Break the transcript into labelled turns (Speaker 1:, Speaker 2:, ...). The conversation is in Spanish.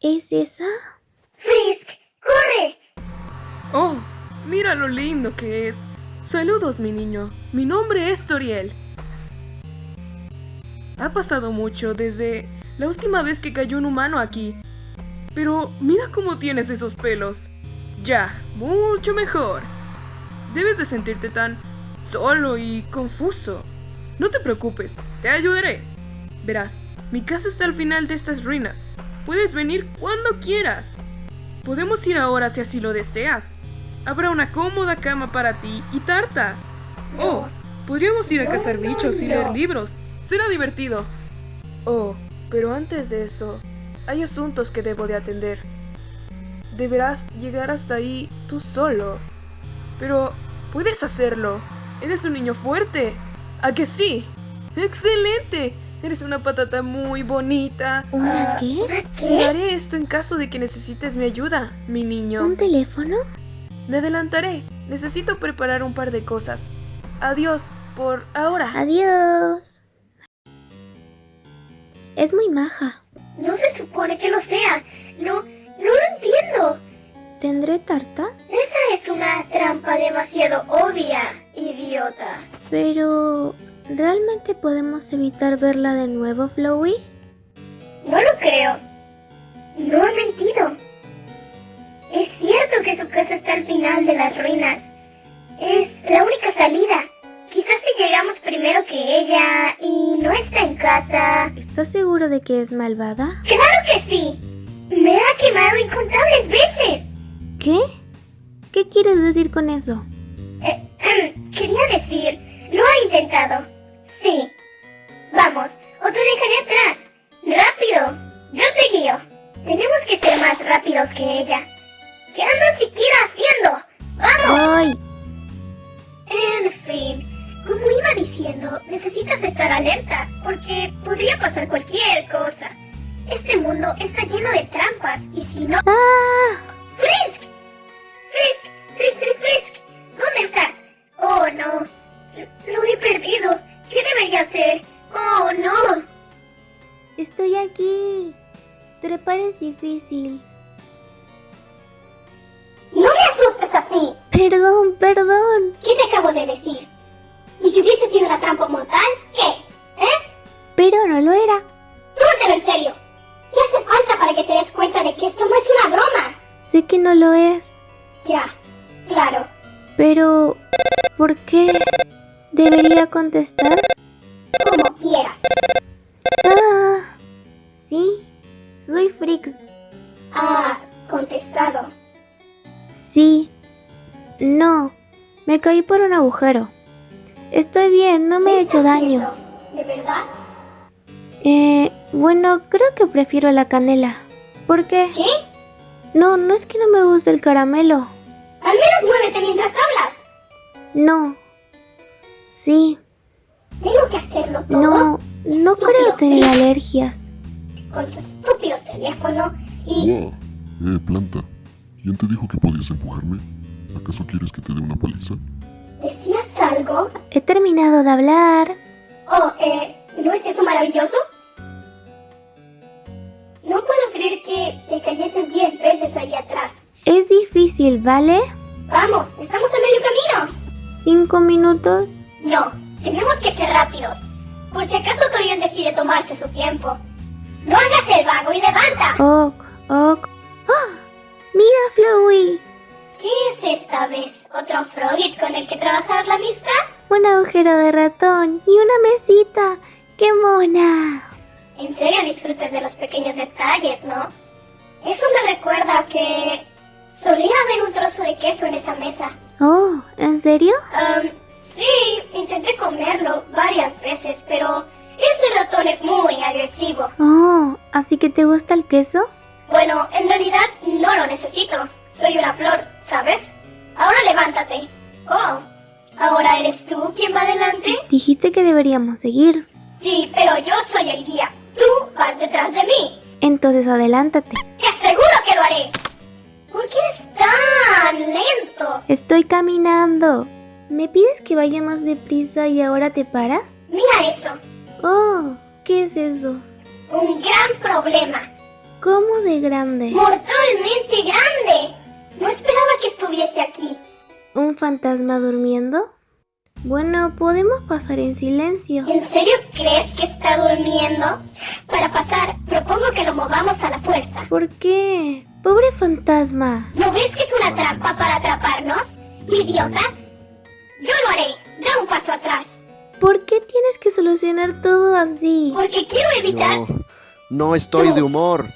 Speaker 1: ¿Es esa?
Speaker 2: Frisk, corre.
Speaker 3: Oh, mira lo lindo que es. Saludos, mi niño. Mi nombre es Toriel. Ha pasado mucho desde la última vez que cayó un humano aquí. Pero mira cómo tienes esos pelos. Ya, mucho mejor. Debes de sentirte tan solo y confuso. No te preocupes, te ayudaré. Verás, mi casa está al final de estas ruinas. Puedes venir cuando quieras. Podemos ir ahora si así lo deseas. Habrá una cómoda cama para ti y tarta. Oh, podríamos ir a cazar bichos y leer libros. Será divertido. Oh, pero antes de eso, hay asuntos que debo de atender. Deberás llegar hasta ahí tú solo. Pero puedes hacerlo. Eres un niño fuerte. ¿A que sí? ¡Excelente! Eres una patata muy bonita.
Speaker 1: ¿Una qué?
Speaker 3: Te haré esto en caso de que necesites mi ayuda, mi niño.
Speaker 1: ¿Un teléfono?
Speaker 3: Me adelantaré. Necesito preparar un par de cosas. Adiós, por ahora.
Speaker 1: Adiós. Es muy maja.
Speaker 2: No se supone que lo sea. No, no lo
Speaker 1: ¿Tendré tarta?
Speaker 2: Esa es una trampa demasiado obvia, idiota.
Speaker 1: Pero... ¿Realmente podemos evitar verla de nuevo, Flowey?
Speaker 2: No lo creo. No ha mentido. Es cierto que su casa está al final de las ruinas. Es la única salida. Quizás si llegamos primero que ella y no está en casa.
Speaker 1: ¿Estás seguro de que es malvada?
Speaker 2: ¡Claro que sí! Me ha quemado incontables veces.
Speaker 1: ¿Qué? ¿Qué quieres decir con eso?
Speaker 2: Eh, quería decir, lo ha intentado. Sí. Vamos, o te dejaré atrás. ¡Rápido! Yo te guío. Tenemos que ser más rápidos que ella. ¿Qué anda siquiera haciendo? ¡Vamos!
Speaker 1: ¡Ay!
Speaker 2: En fin, como iba diciendo, necesitas estar alerta, porque podría pasar cualquier cosa. Este mundo está lleno de trampas, y si no...
Speaker 1: ¡Ah!
Speaker 2: ¡Frisk! ¡Frisk! ¡Frisk, Frisk, Frisk! ¿Dónde estás? ¡Oh, no! Lo he perdido. ¿Qué debería hacer? ¡Oh, no!
Speaker 1: Estoy aquí. Trepar es difícil.
Speaker 2: ¡No me asustes así!
Speaker 1: Perdón, perdón.
Speaker 2: ¿Qué te acabo de decir? ¿Y si hubiese sido una trampa mortal? ¿Qué? ¿Eh?
Speaker 1: Pero no lo era.
Speaker 2: Que esto no es una broma?
Speaker 1: Sé que no lo es.
Speaker 2: Ya, claro.
Speaker 1: Pero... ¿Por qué? ¿Debería contestar?
Speaker 2: Como quieras.
Speaker 1: Ah, sí, soy Frix.
Speaker 2: Ah, contestado.
Speaker 1: Sí. No, me caí por un agujero. Estoy bien, no me he
Speaker 2: ¿Qué
Speaker 1: hecho daño.
Speaker 2: haciendo? ¿De verdad?
Speaker 1: Eh, bueno, creo que prefiero la canela. ¿Por qué?
Speaker 2: ¿Qué?
Speaker 1: No, no es que no me guste el caramelo.
Speaker 2: Al menos muévete mientras hablas.
Speaker 1: No. Sí,
Speaker 2: Tengo que hacerlo todo
Speaker 1: no, no creo tener alergias.
Speaker 2: con su estúpido teléfono y...
Speaker 4: Wow. Eh, planta. ¿Quién te dijo que podías empujarme? ¿Acaso quieres que te dé una paliza?
Speaker 2: ¿Decías algo?
Speaker 1: He terminado de hablar.
Speaker 2: Oh, eh, ¿no es eso maravilloso? No puedo creer que te cayeses diez veces ahí atrás.
Speaker 1: Es difícil, ¿vale?
Speaker 2: Vamos, estamos a medio camino.
Speaker 1: Cinco minutos.
Speaker 2: No, tenemos que ser rápidos. Por si acaso Toriel decide tomarse su tiempo. No hagas el vago y levanta.
Speaker 1: Ok, ok. ¡Ah! ¡Mira, Flowey!
Speaker 2: ¿Qué es esta vez? ¿Otro Frogit con el que trabajar la amistad?
Speaker 1: Un agujero de ratón y una mesita. ¡Qué mona!
Speaker 2: En serio disfrutas de los pequeños detalles, ¿no? Eso me recuerda que solía haber un trozo de queso en esa mesa.
Speaker 1: Oh, ¿en serio?
Speaker 2: Um, sí, intenté comerlo varias veces, pero ese ratón es muy agresivo.
Speaker 1: Oh, ¿así que te gusta el queso?
Speaker 2: Bueno, en realidad no lo necesito. Soy una flor, ¿sabes? Ahora levántate. Oh, ¿ahora eres tú quien va adelante?
Speaker 1: Dijiste que deberíamos seguir.
Speaker 2: Sí, pero yo soy el guía. Tú vas detrás de mí.
Speaker 1: Entonces adelántate.
Speaker 2: Te aseguro que lo haré. ¿Por qué eres tan lento?
Speaker 1: Estoy caminando. ¿Me pides que vaya más deprisa y ahora te paras?
Speaker 2: Mira eso.
Speaker 1: Oh, ¿qué es eso?
Speaker 2: Un gran problema.
Speaker 1: ¿Cómo de grande?
Speaker 2: Mortalmente grande. No esperaba que estuviese aquí.
Speaker 1: ¿Un fantasma durmiendo? Bueno, podemos pasar en silencio.
Speaker 2: ¿En serio crees que está durmiendo? Para pasar, propongo que lo movamos a la fuerza.
Speaker 1: ¿Por qué? Pobre fantasma.
Speaker 2: ¿No ves que es una trampa para atraparnos? ¡Idiota! Yo lo haré. Da un paso atrás.
Speaker 1: ¿Por qué tienes que solucionar todo así?
Speaker 2: Porque quiero evitar...
Speaker 5: No, no estoy de humor.